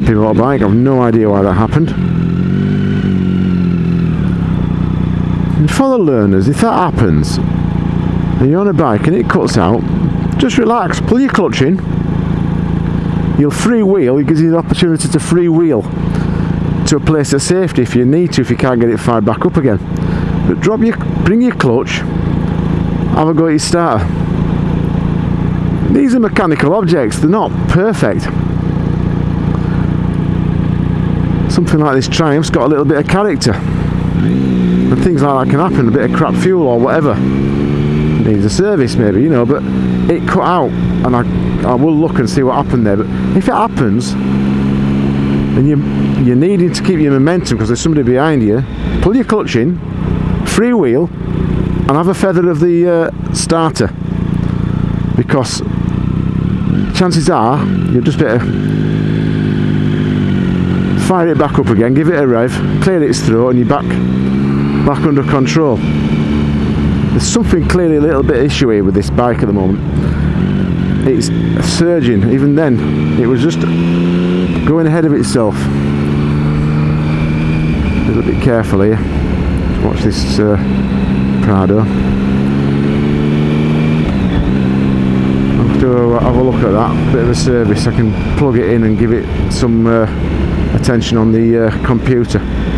happy bike. I've no idea why that happened. And for the learners, if that happens, and you're on a bike and it cuts out, just relax, pull your clutch in. You'll freewheel, it gives you the opportunity to freewheel to a place of safety if you need to, if you can't get it fired back up again. But drop your, bring your clutch, have a go at your starter. These are mechanical objects, they're not perfect. Something like this Triumph's got a little bit of character. And things like that can happen, a bit of crap fuel or whatever. Needs a service maybe, you know, but it cut out and I, I will look and see what happened there. But if it happens, and you, you're needing to keep your momentum because there's somebody behind you, pull your clutch in, freewheel, and have a feather of the uh, starter because chances are you'll just better fire it back up again, give it a rev, clear its throat, and you're back back under control. There's something clearly a little bit issue here with this bike at the moment. It's surging. Even then, it was just going ahead of itself. A little bit careful here. Watch this uh, Prado. I'll have to uh, have a look at that. Bit of a service. I can plug it in and give it some uh, attention on the uh, computer.